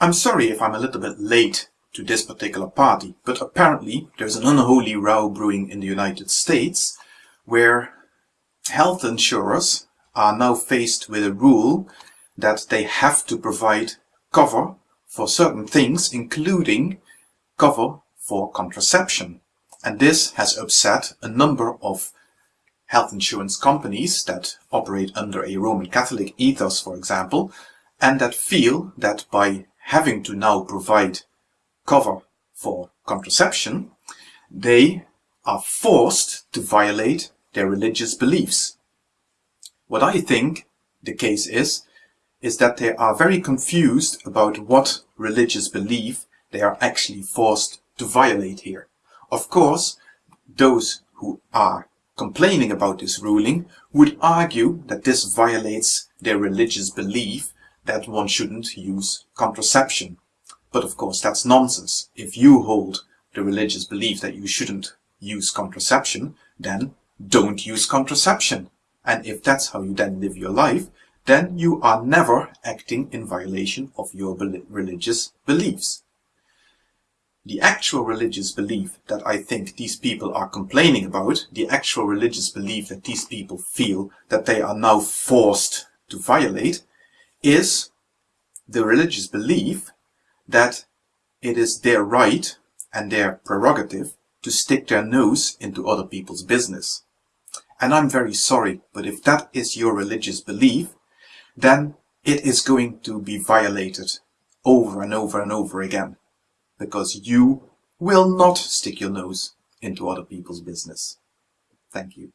I'm sorry if I'm a little bit late to this particular party, but apparently there's an unholy row brewing in the United States where health insurers are now faced with a rule that they have to provide cover for certain things, including cover for contraception. And this has upset a number of health insurance companies that operate under a Roman Catholic ethos, for example, and that feel that by having to now provide cover for contraception, they are forced to violate their religious beliefs. What I think the case is, is that they are very confused about what religious belief they are actually forced to violate here. Of course, those who are complaining about this ruling would argue that this violates their religious belief that one shouldn't use contraception. But of course that's nonsense. If you hold the religious belief that you shouldn't use contraception, then don't use contraception. And if that's how you then live your life, then you are never acting in violation of your religious beliefs. The actual religious belief that I think these people are complaining about, the actual religious belief that these people feel that they are now forced to violate, is the religious belief that it is their right and their prerogative to stick their nose into other people's business. And I'm very sorry, but if that is your religious belief, then it is going to be violated over and over and over again. Because you will not stick your nose into other people's business. Thank you.